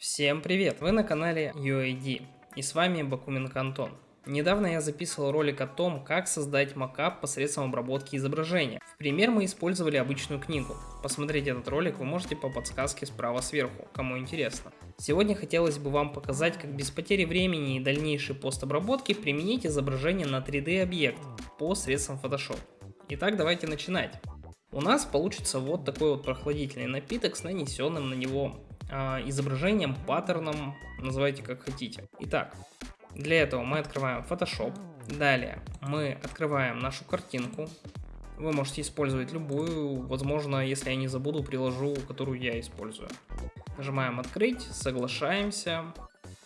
Всем привет! Вы на канале UID и с вами Бакуменко Антон. Недавно я записывал ролик о том, как создать макап посредством обработки изображения. В пример мы использовали обычную книгу. Посмотреть этот ролик вы можете по подсказке справа сверху, кому интересно. Сегодня хотелось бы вам показать, как без потери времени и дальнейшей постобработки применить изображение на 3D объект посредством Photoshop. Итак, давайте начинать. У нас получится вот такой вот прохладительный напиток с нанесенным на него изображением, паттерном, называйте как хотите. Итак, для этого мы открываем Photoshop. Далее мы открываем нашу картинку. Вы можете использовать любую, возможно, если я не забуду, приложу, которую я использую. Нажимаем открыть, соглашаемся.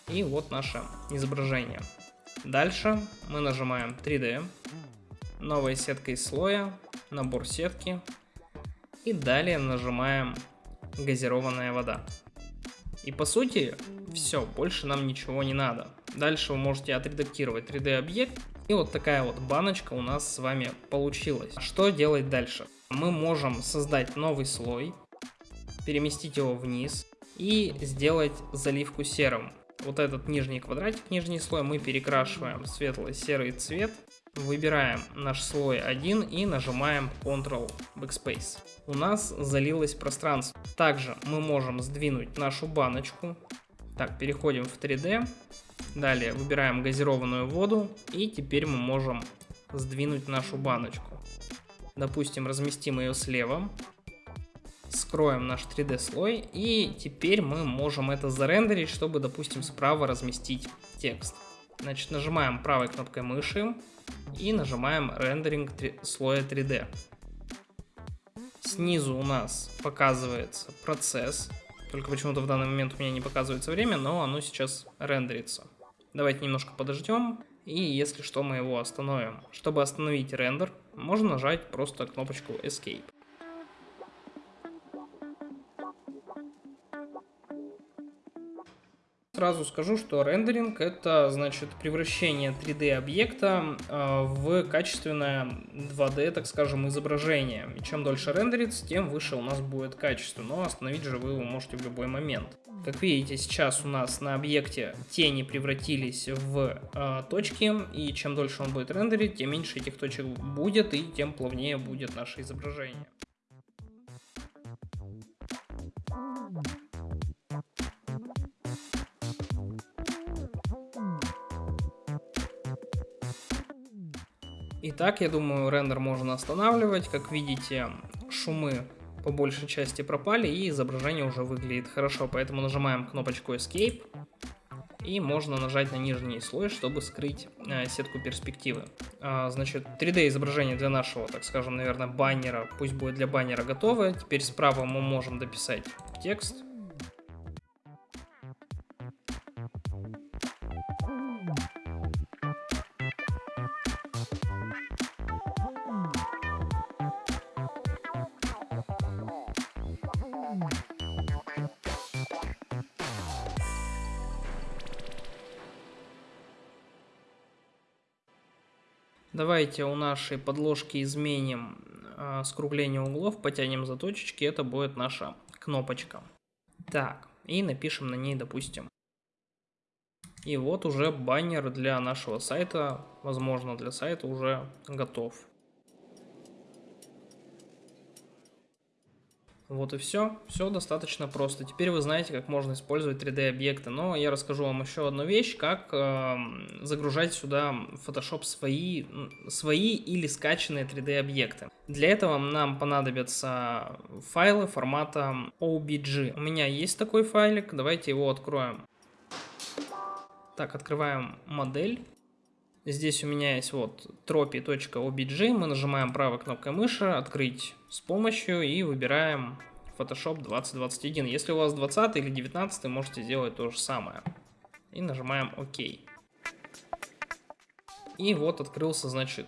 И вот наше изображение. Дальше мы нажимаем 3D, новая сетка из слоя, набор сетки. И далее нажимаем газированная вода. И по сути, все, больше нам ничего не надо. Дальше вы можете отредактировать 3D объект. И вот такая вот баночка у нас с вами получилась. Что делать дальше? Мы можем создать новый слой, переместить его вниз и сделать заливку серым. Вот этот нижний квадратик, нижний слой мы перекрашиваем светло-серый цвет Выбираем наш слой 1 и нажимаем Ctrl Backspace. У нас залилось пространство. Также мы можем сдвинуть нашу баночку. Так, переходим в 3D. Далее выбираем газированную воду. И теперь мы можем сдвинуть нашу баночку. Допустим, разместим ее слева. Скроем наш 3D слой. И теперь мы можем это зарендерить, чтобы, допустим, справа разместить текст. Значит, нажимаем правой кнопкой мыши и нажимаем рендеринг слоя 3D. Снизу у нас показывается процесс, только почему-то в данный момент у меня не показывается время, но оно сейчас рендерится. Давайте немножко подождем, и если что мы его остановим. Чтобы остановить рендер, можно нажать просто кнопочку Escape. Сразу скажу, что рендеринг это значит превращение 3D объекта э, в качественное 2D, так скажем, изображение. И чем дольше рендерится, тем выше у нас будет качество, но остановить же вы его можете в любой момент. Как видите, сейчас у нас на объекте тени превратились в э, точки, и чем дольше он будет рендерить, тем меньше этих точек будет, и тем плавнее будет наше изображение. Итак, я думаю, рендер можно останавливать. Как видите, шумы по большей части пропали и изображение уже выглядит хорошо. Поэтому нажимаем кнопочку Escape и можно нажать на нижний слой, чтобы скрыть э, сетку перспективы. А, значит, 3D изображение для нашего, так скажем, наверное, баннера, пусть будет для баннера готово. Теперь справа мы можем дописать текст. Давайте у нашей подложки изменим э, скругление углов, потянем за точечки, это будет наша кнопочка. Так, и напишем на ней, допустим. И вот уже баннер для нашего сайта, возможно для сайта уже готов. Вот и все. Все достаточно просто. Теперь вы знаете, как можно использовать 3D объекты. Но я расскажу вам еще одну вещь, как э, загружать сюда в Photoshop свои, свои или скачанные 3D объекты. Для этого нам понадобятся файлы формата OBG. У меня есть такой файлик, давайте его откроем. Так, открываем модель. Здесь у меня есть вот tropy.obj, мы нажимаем правой кнопкой мыши, открыть с помощью и выбираем Photoshop 2021. Если у вас 20 или 19, можете сделать то же самое. И нажимаем ОК. И вот открылся, значит,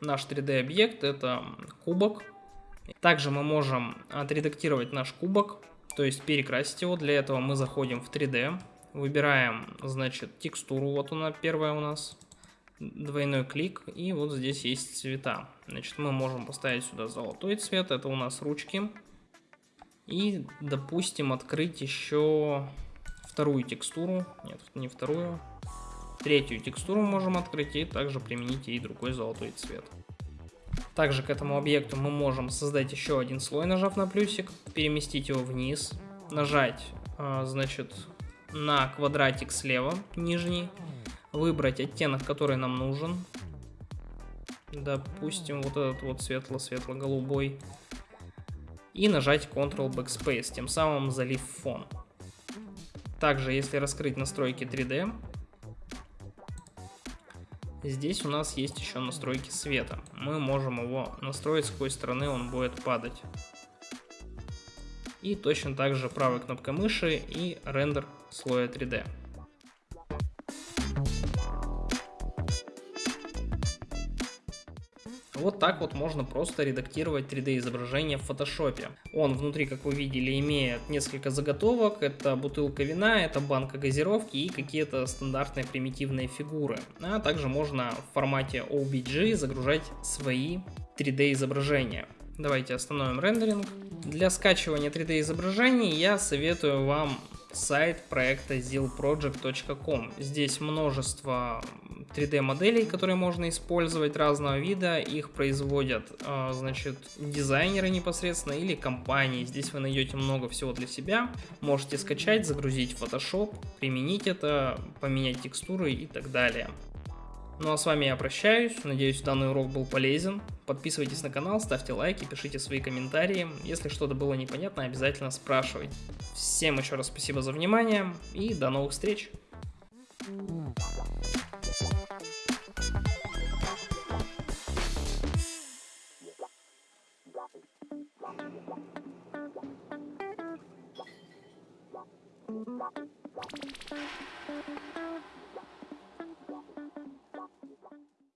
наш 3D объект, это кубок. Также мы можем отредактировать наш кубок, то есть перекрасить его. Для этого мы заходим в 3D, выбираем, значит, текстуру, вот она первая у нас двойной клик, и вот здесь есть цвета. Значит, мы можем поставить сюда золотой цвет, это у нас ручки. И, допустим, открыть еще вторую текстуру, нет, не вторую, третью текстуру можем открыть и также применить ей другой золотой цвет. Также к этому объекту мы можем создать еще один слой, нажав на плюсик, переместить его вниз, нажать, а, значит, на квадратик слева, нижний, выбрать оттенок, который нам нужен, допустим, вот этот вот светло-светло-голубой, и нажать Ctrl Backspace, тем самым залив фон. Также, если раскрыть настройки 3D, Здесь у нас есть еще настройки света. Мы можем его настроить, с какой стороны он будет падать. И точно так же правой кнопкой мыши и рендер слоя 3D. Вот так вот можно просто редактировать 3D изображение в Photoshop. Он внутри, как вы видели, имеет несколько заготовок. Это бутылка вина, это банка газировки и какие-то стандартные примитивные фигуры. А также можно в формате OBJ загружать свои 3D изображения. Давайте остановим рендеринг. Для скачивания 3D изображений я советую вам сайт проекта zillproject.com. Здесь множество 3D моделей, которые можно использовать разного вида. Их производят, а, значит, дизайнеры непосредственно или компании. Здесь вы найдете много всего для себя. Можете скачать, загрузить в Photoshop, применить это, поменять текстуры и так далее. Ну а с вами я прощаюсь, надеюсь данный урок был полезен. Подписывайтесь на канал, ставьте лайки, пишите свои комментарии. Если что-то было непонятно, обязательно спрашивайте. Всем еще раз спасибо за внимание и до новых встреч! Thank